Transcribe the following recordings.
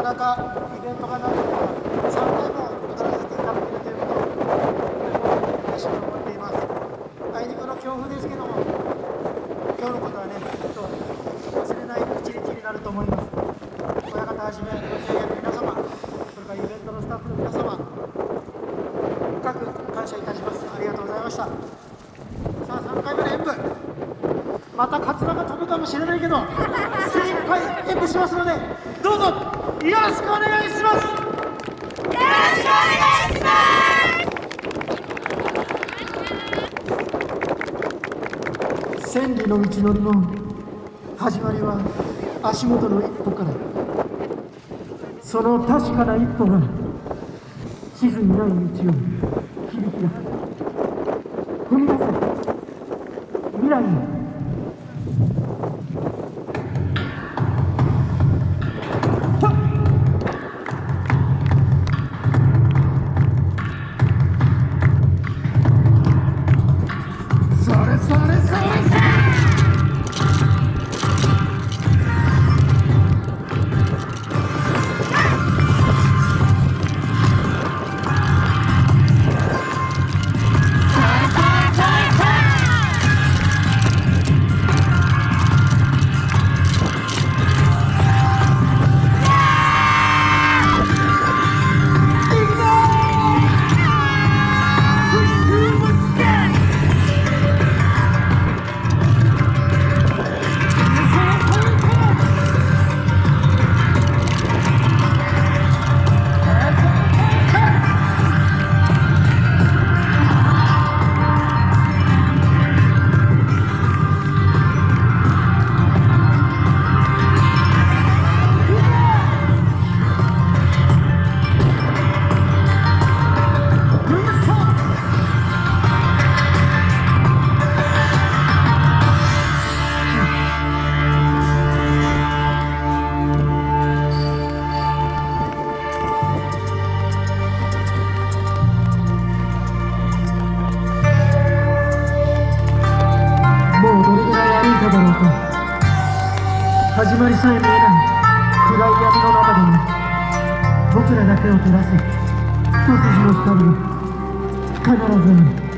かなかイベントがなくて3回も踊らせていただけるということをても嬉しく思っていますあいにくの強風ですけども今日のことはねきっと忘れない一日になると思います親方はじめご制約皆様それからイベントのスタッフの皆様深く感謝いたしますありがとうございました。さあ3回目の演舞またカツラが飛ぶかもしれないけど精一杯演舞しますのでどうぞよろしくお願いします。よろしくお願いします千里の道のりの始まりは足元の一歩から。その確かな一歩が地図にない道を響き出す。踏み出せ。未来にぐらいだろうか始まりさえ見えない暗い闇の中でも僕らだけを照らす一筋の光が必ずある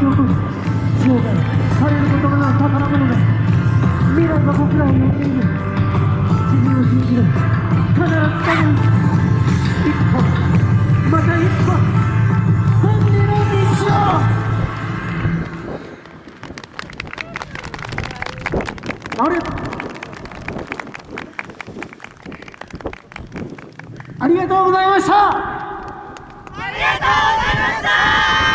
花が咲き誇る生涯されることのない宝物が未来が僕らを呼んでいる君を信じる必ずたどり一歩また一歩千里の道をありがとうりがとうございましたありがとうございました。